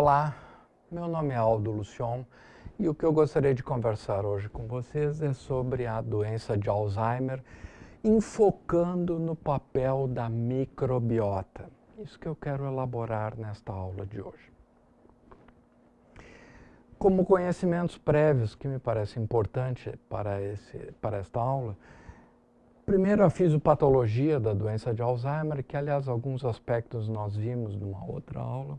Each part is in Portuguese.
Olá, meu nome é Aldo Lucion e o que eu gostaria de conversar hoje com vocês é sobre a doença de Alzheimer, enfocando no papel da microbiota. Isso que eu quero elaborar nesta aula de hoje. Como conhecimentos prévios que me parece importante para, esse, para esta aula, Primeiro, a fisiopatologia da doença de Alzheimer, que, aliás, alguns aspectos nós vimos numa outra aula.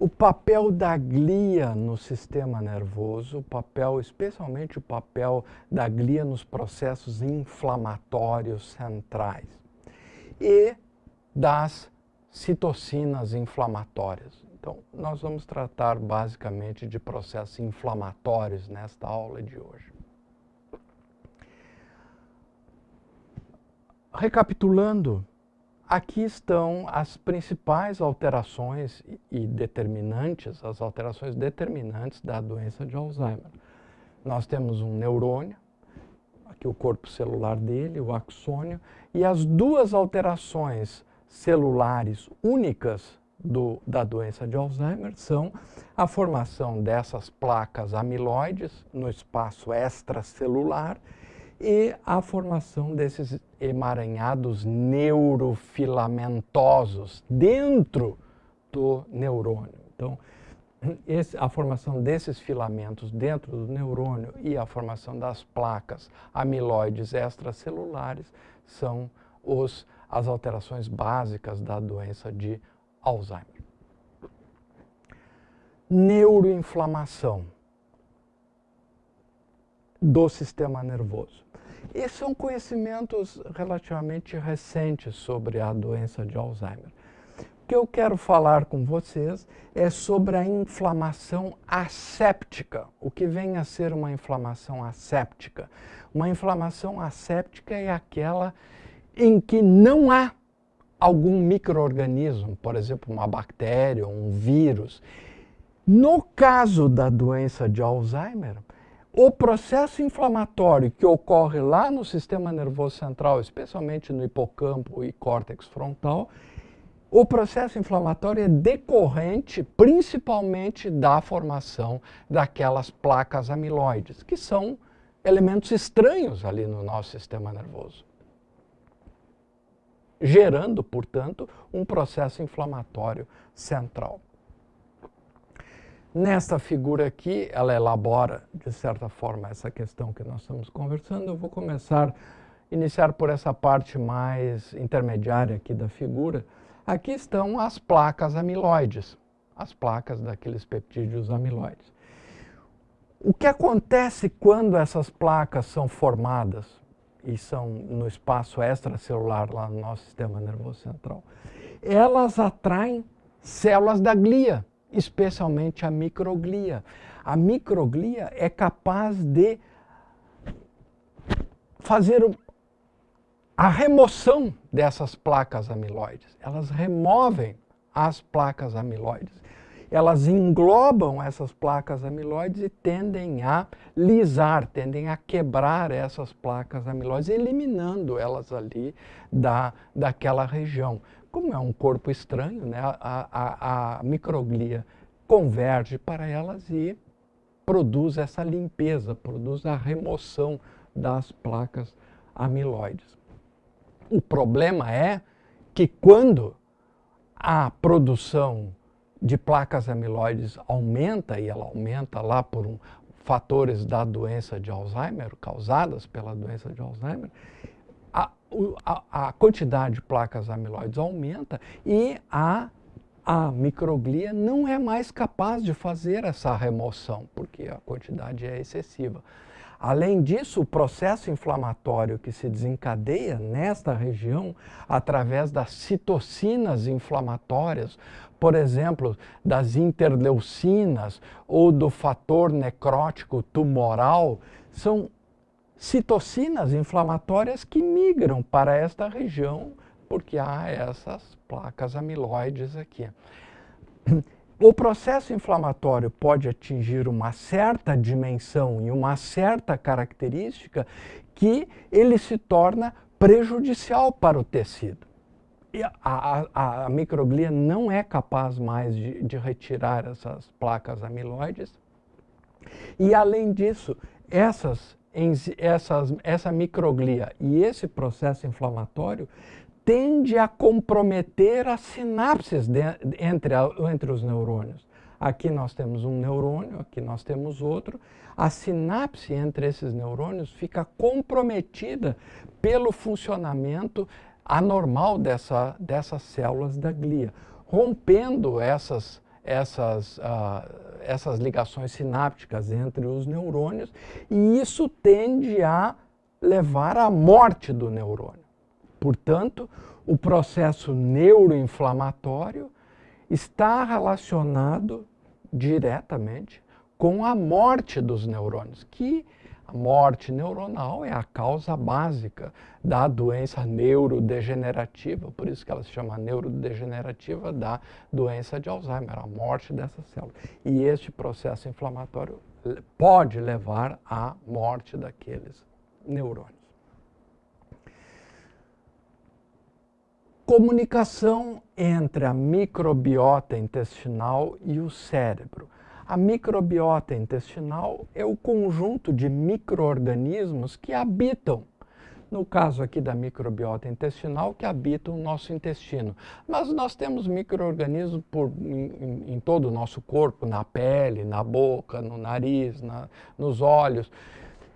O papel da glia no sistema nervoso, o papel, especialmente o papel da glia nos processos inflamatórios centrais. E das citocinas inflamatórias. Então, nós vamos tratar basicamente de processos inflamatórios nesta aula de hoje. Recapitulando, aqui estão as principais alterações e determinantes, as alterações determinantes da doença de Alzheimer. Nós temos um neurônio, aqui o corpo celular dele, o axônio, e as duas alterações celulares únicas do, da doença de Alzheimer são a formação dessas placas amiloides no espaço extracelular e a formação desses emaranhados neurofilamentosos dentro do neurônio. Então, esse, a formação desses filamentos dentro do neurônio e a formação das placas amiloides extracelulares são os, as alterações básicas da doença de Alzheimer. Neuroinflamação do sistema nervoso. E são conhecimentos relativamente recentes sobre a doença de Alzheimer. O que eu quero falar com vocês é sobre a inflamação asséptica, o que vem a ser uma inflamação asséptica. Uma inflamação asséptica é aquela em que não há algum microorganismo, por exemplo, uma bactéria ou um vírus. No caso da doença de Alzheimer, o processo inflamatório que ocorre lá no sistema nervoso central, especialmente no hipocampo e córtex frontal, o processo inflamatório é decorrente principalmente da formação daquelas placas amiloides, que são elementos estranhos ali no nosso sistema nervoso. Gerando, portanto, um processo inflamatório central. Nesta figura aqui, ela elabora, de certa forma, essa questão que nós estamos conversando. Eu vou começar, iniciar por essa parte mais intermediária aqui da figura. Aqui estão as placas amiloides, as placas daqueles peptídeos amiloides. O que acontece quando essas placas são formadas e são no espaço extracelular lá no nosso sistema nervoso central? Elas atraem células da glia, especialmente a microglia. A microglia é capaz de fazer a remoção dessas placas amiloides. Elas removem as placas amiloides. Elas englobam essas placas amiloides e tendem a lisar, tendem a quebrar essas placas amiloides, eliminando elas ali da, daquela região. Como é um corpo estranho, né, a, a, a microglia converge para elas e produz essa limpeza, produz a remoção das placas amiloides. O problema é que quando a produção de placas amiloides aumenta, e ela aumenta lá por um, fatores da doença de Alzheimer, causadas pela doença de Alzheimer, a, a, quantidade de placas amiloides aumenta e a, a microglia não é mais capaz de fazer essa remoção, porque a quantidade é excessiva. Além disso, o processo inflamatório que se desencadeia nesta região através das citocinas inflamatórias, por exemplo, das interleucinas ou do fator necrótico tumoral, são citocinas inflamatórias que migram para esta região, porque há essas placas amiloides aqui. O processo inflamatório pode atingir uma certa dimensão e uma certa característica que ele se torna prejudicial para o tecido. a, a, a, microglia não é capaz mais de, de retirar essas placas amiloides. E, além disso, essas, essas, essa microglia e esse processo inflamatório tende a comprometer as sinapses de, entre, a, entre os neurônios. Aqui nós temos um neurônio, aqui nós temos outro. A sinapse entre esses neurônios fica comprometida pelo funcionamento anormal dessa, dessas células da glia, rompendo essas, essas, uh, essas ligações sinápticas entre os neurônios, e isso tende a levar à morte do neurônio. Portanto, o processo neuroinflamatório está relacionado diretamente com a morte dos neurônios, que a morte neuronal é a causa básica da doença neurodegenerativa, por isso que ela se chama neurodegenerativa da doença de Alzheimer, a morte dessa célula. E este processo inflamatório pode levar à morte daqueles neurônios. Comunicação entre a microbiota intestinal e o cérebro. A microbiota intestinal é o conjunto de micro-organismos que habitam, no caso aqui da microbiota intestinal, que habitam o nosso intestino. Mas nós temos micro-organismos em, em, todo o nosso corpo, na pele, na boca, no nariz, na, nos olhos.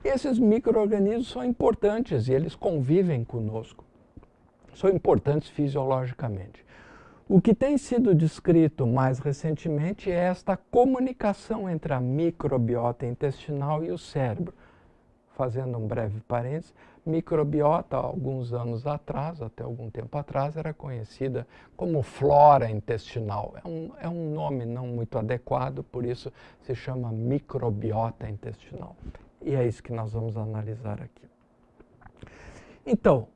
Esses micro-organismos são importantes e eles convivem conosco. São importantes fisiologicamente. O que tem sido descrito mais recentemente é esta comunicação entre a microbiota intestinal e o cérebro. Fazendo um breve parênteses, microbiota, alguns anos atrás, até algum tempo atrás, era conhecida como flora intestinal. É um, é um nome não muito adequado, por isso se chama microbiota intestinal. E é isso que nós vamos analisar aqui. Então,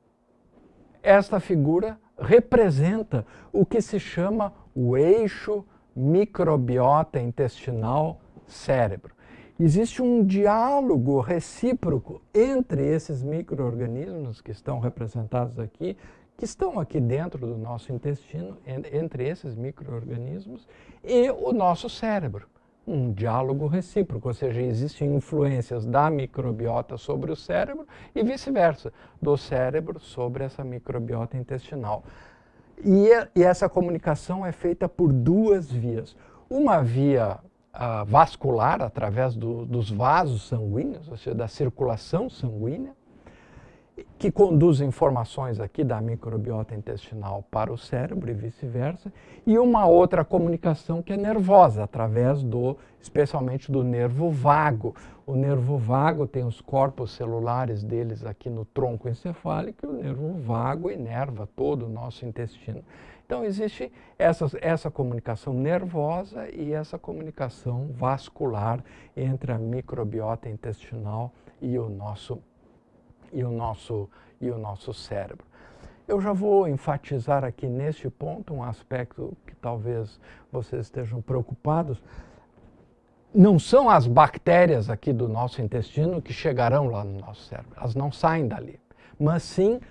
esta figura representa o que se chama o eixo microbiota intestinal cérebro. Existe um diálogo recíproco entre esses micro-organismos que estão representados aqui, que estão aqui dentro do nosso intestino, entre esses micro-organismos, e o nosso cérebro um diálogo recíproco, ou seja, existem influências da microbiota sobre o cérebro e vice-versa, do cérebro sobre essa microbiota intestinal. E, e, essa comunicação é feita por duas vias. Uma via uh, vascular, através do, dos vasos sanguíneos, ou seja, da circulação sanguínea, que conduz informações aqui da microbiota intestinal para o cérebro e vice-versa, e uma outra comunicação que é nervosa, através do, especialmente do nervo vago. O nervo vago tem os corpos celulares deles aqui no tronco encefálico e o nervo vago inerva todo o nosso intestino. Então existe essa, essa comunicação nervosa e essa comunicação vascular entre a microbiota intestinal e o nosso e o nosso, e o nosso cérebro. Eu já vou enfatizar aqui neste ponto um aspecto que talvez vocês estejam preocupados. Não são as bactérias aqui do nosso intestino que chegarão lá no nosso cérebro, elas não saem dali, mas sim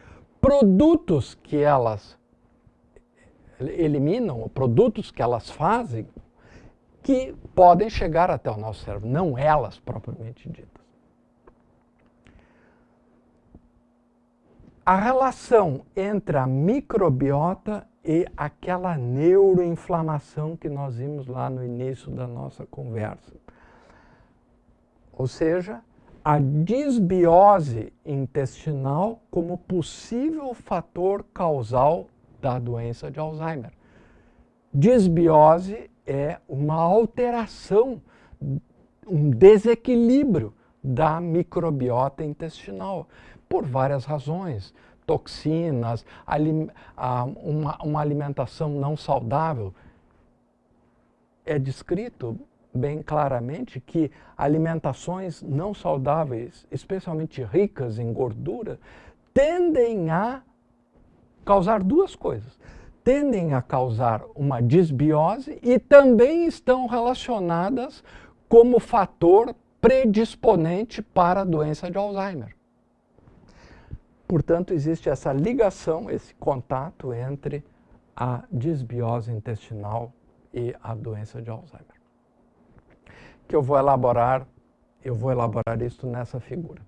produtos que elas eliminam, produtos que elas fazem, que podem chegar até o nosso cérebro, não elas propriamente ditas. A relação entre a microbiota e aquela neuroinflamação que nós vimos lá no início da nossa conversa. Ou seja, a disbiose intestinal como possível fator causal da doença de Alzheimer. Disbiose é uma alteração, um desequilíbrio da microbiota intestinal por várias razões. Toxinas, uma, uma alimentação não saudável. É descrito bem claramente que alimentações não saudáveis, especialmente ricas em gordura, tendem a causar duas coisas. Tendem a causar uma disbiose e também estão relacionadas como fator predisponente para a doença de Alzheimer. Portanto, existe essa ligação, esse contato entre a disbiose intestinal e a doença de Alzheimer. Que eu vou elaborar, eu vou elaborar isso nessa figura.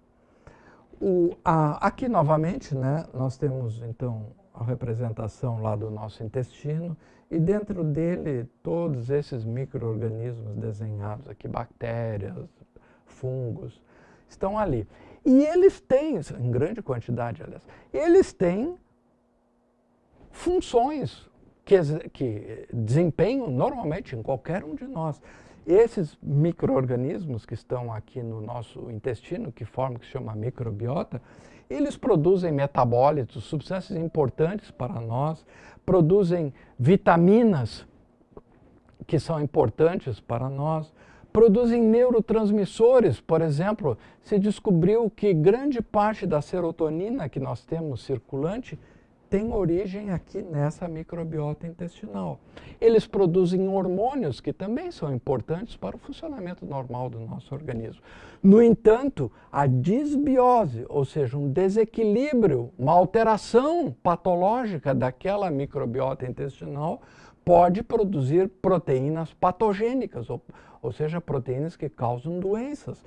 O, a, aqui novamente, né, nós temos então a representação lá do nosso intestino e dentro dele todos esses micro-organismos desenhados aqui, bactérias, fungos, estão ali. E eles têm, em grande quantidade, aliás, eles têm funções que, que desempenham normalmente em qualquer um de nós. Esses micro-organismos que estão aqui no nosso intestino, que formam, que se chama microbiota, eles produzem metabólitos, substâncias importantes para nós, produzem vitaminas que são importantes para nós, produzem neurotransmissores, por exemplo, se descobriu que grande parte da serotonina que nós temos circulante tem origem aqui nessa microbiota intestinal. Eles produzem hormônios que também são importantes para o funcionamento normal do nosso organismo. No entanto, a disbiose, ou seja, um desequilíbrio, uma alteração patológica daquela microbiota intestinal, pode produzir proteínas patogênicas, ou, ou seja, proteínas que causam doenças.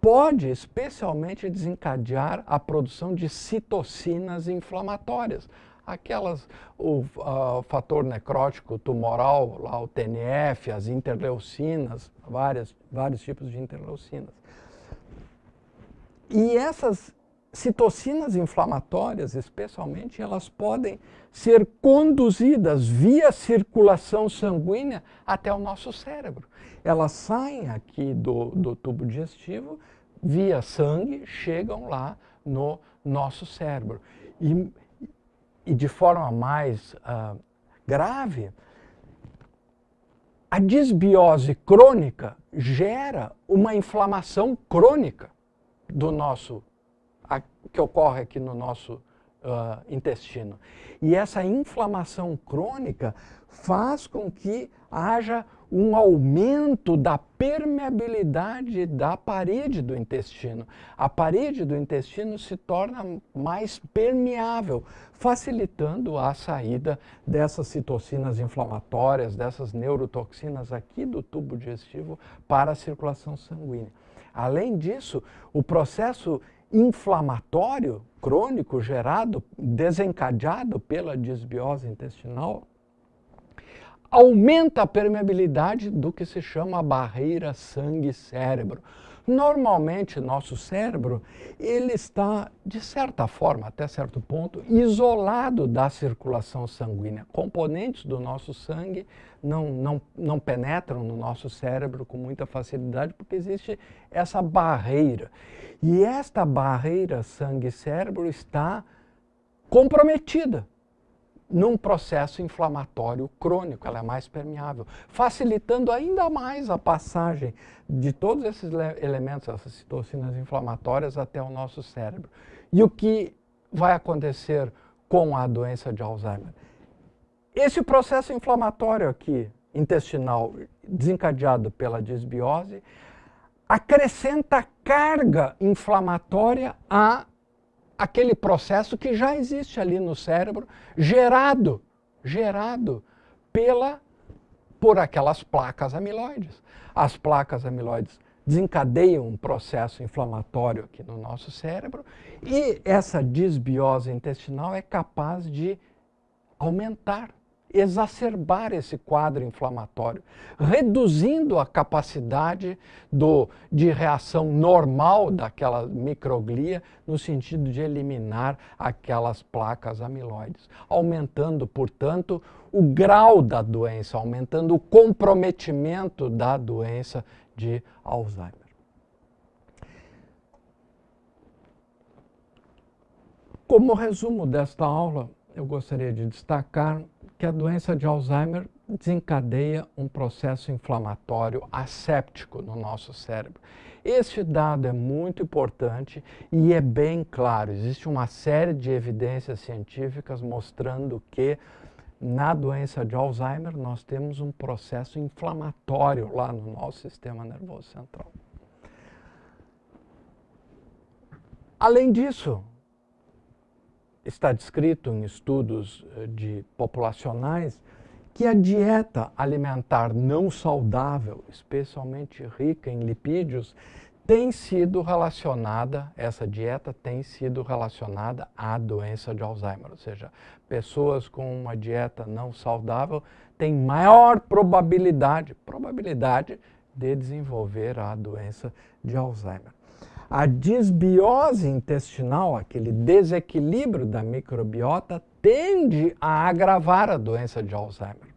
Pode especialmente desencadear a produção de citocinas inflamatórias, aquelas, o uh, fator necrótico tumoral, lá o TNF, as interleucinas, várias, vários tipos de interleucinas. E essas citocinas inflamatórias, especialmente, elas podem ser conduzidas via circulação sanguínea até o nosso cérebro. Elas saem aqui do, do tubo digestivo, via sangue, chegam lá no nosso cérebro. E, e de forma mais uh, grave, a disbiose crônica gera uma inflamação crônica do nosso, que ocorre aqui no nosso uh, intestino. E essa inflamação crônica faz com que haja um aumento da permeabilidade da parede do intestino. A parede do intestino se torna mais permeável, facilitando a saída dessas citocinas inflamatórias, dessas neurotoxinas aqui do tubo digestivo para a circulação sanguínea. Além disso, o processo inflamatório crônico gerado, desencadeado pela disbiose intestinal, aumenta a permeabilidade do que se chama barreira sangue-cérebro. Normalmente, nosso cérebro, ele está, de certa forma, até certo ponto, isolado da circulação sanguínea. Componentes do nosso sangue não, não, não penetram no nosso cérebro com muita facilidade, porque existe essa barreira. E esta barreira sangue-cérebro está comprometida num processo inflamatório crônico, ela é mais permeável, facilitando ainda mais a passagem de todos esses elementos, essas citocinas inflamatórias até o nosso cérebro. E o que vai acontecer com a doença de Alzheimer? Esse processo inflamatório aqui, intestinal, desencadeado pela disbiose, acrescenta carga inflamatória a aquele processo que já existe ali no cérebro, gerado, gerado pela, por aquelas placas amiloides. As placas amiloides desencadeiam um processo inflamatório aqui no nosso cérebro e essa disbiose intestinal é capaz de aumentar exacerbar esse quadro inflamatório, reduzindo a capacidade do, de reação normal daquela microglia no sentido de eliminar aquelas placas amiloides, aumentando, portanto, o grau da doença, aumentando o comprometimento da doença de Alzheimer. Como resumo desta aula, eu gostaria de destacar que a doença de Alzheimer desencadeia um processo inflamatório asséptico no nosso cérebro. Este dado é muito importante e é bem claro. Existe uma série de evidências científicas mostrando que na doença de Alzheimer nós temos um processo inflamatório lá no nosso sistema nervoso central. Além disso, está descrito em estudos eh, de populacionais que a dieta alimentar não saudável, especialmente rica em lipídios, tem sido relacionada, essa dieta tem sido relacionada à doença de Alzheimer. Ou seja, pessoas com uma dieta não saudável têm maior probabilidade, probabilidade de desenvolver a doença de Alzheimer. A disbiose intestinal, aquele desequilíbrio da microbiota, tende a agravar a doença de Alzheimer.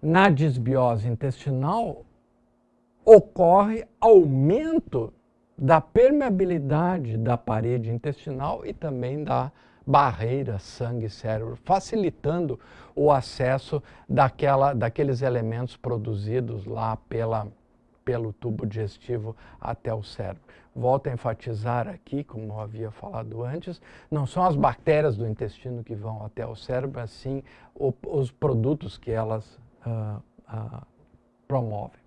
Na disbiose intestinal, ocorre aumento da permeabilidade da parede intestinal e também da barreira sangue-cérebro, facilitando o acesso daquela, daqueles elementos produzidos lá pela, pelo tubo digestivo até o cérebro. Volto a enfatizar aqui, como eu havia falado antes, não são as bactérias do intestino que vão até o cérebro, assim os produtos que elas uh, uh, promovem.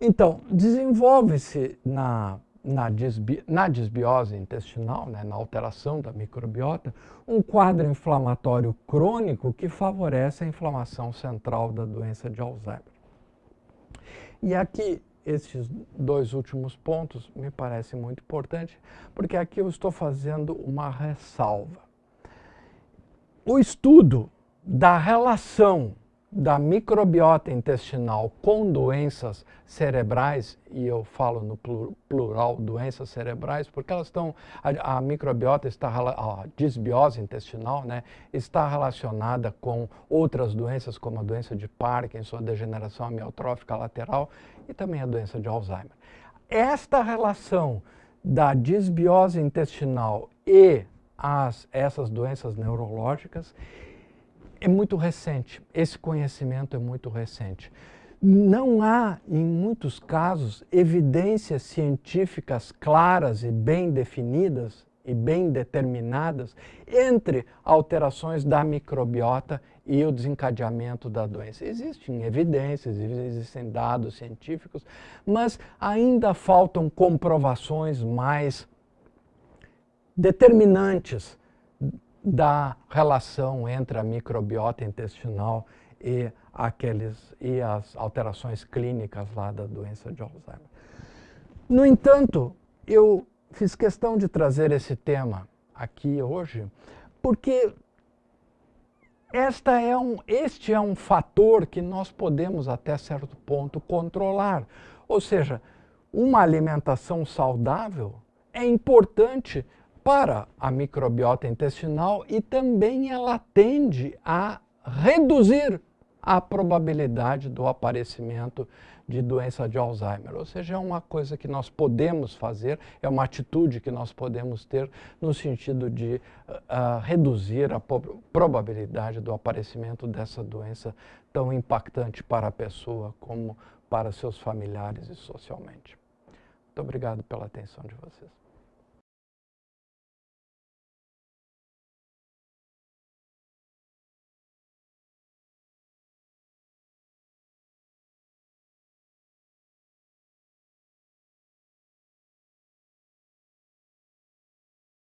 Então, desenvolve-se na, na, disbi, na, disbiose intestinal, né, na alteração da microbiota, um quadro inflamatório crônico que favorece a inflamação central da doença de Alzheimer. E aqui, esses dois últimos pontos me parecem muito importantes, porque aqui eu estou fazendo uma ressalva. O estudo da relação da microbiota intestinal com doenças cerebrais, e eu falo no plural doenças cerebrais, porque elas estão, a, a microbiota está, a disbiose intestinal, né, está relacionada com outras doenças, como a doença de Parkinson, a degeneração amiotrófica lateral e também a doença de Alzheimer. Esta relação da disbiose intestinal e as, essas doenças neurológicas é muito recente, esse conhecimento é muito recente. Não há, em muitos casos, evidências científicas claras e bem definidas e bem determinadas entre alterações da microbiota e o desencadeamento da doença. Existem evidências, existem dados científicos, mas ainda faltam comprovações mais determinantes da relação entre a microbiota intestinal e, aqueles, e as alterações clínicas lá da doença de Alzheimer. No entanto, eu fiz questão de trazer esse tema aqui hoje, porque esta é um, este é um fator que nós podemos, até certo ponto, controlar. Ou seja, uma alimentação saudável é importante para a microbiota intestinal e também ela tende a reduzir a probabilidade do aparecimento de doença de Alzheimer. Ou seja, é uma coisa que nós podemos fazer, é uma atitude que nós podemos ter no sentido de uh, reduzir a probabilidade do aparecimento dessa doença tão impactante para a pessoa como para seus familiares e socialmente. Muito obrigado pela atenção de vocês.